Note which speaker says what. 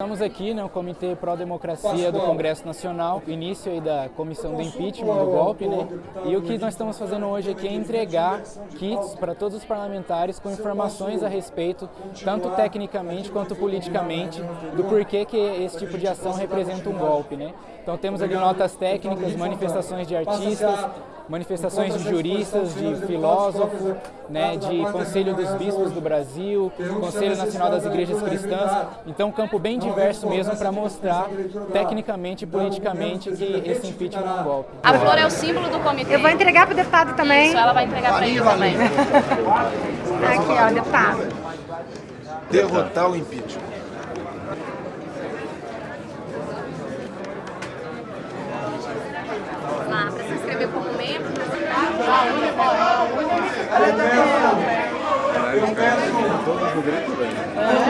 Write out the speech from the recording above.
Speaker 1: Estamos aqui no Comitê Pró-Democracia do Congresso Nacional, início aí da comissão do impeachment, do golpe, né? E o que nós estamos fazendo hoje aqui é entregar kits para todos os parlamentares com informações a respeito, tanto tecnicamente quanto politicamente, do porquê que esse tipo de ação representa um golpe, né? Então temos ali notas técnicas, manifestações de artistas, manifestações de juristas, de filósofos, né, de Conselho dos Bispos do Brasil, Conselho Nacional das Igrejas Cristãs. Então, um campo bem diverso mesmo para mostrar tecnicamente e politicamente que esse impeachment é um golpe.
Speaker 2: A flor é o símbolo do comitê.
Speaker 3: Eu vou entregar para o deputado também.
Speaker 2: Isso, ela vai entregar para ele também.
Speaker 3: Aqui, ó, deputado.
Speaker 4: Derrotar o impeachment. Eu peço... Eu peço... É.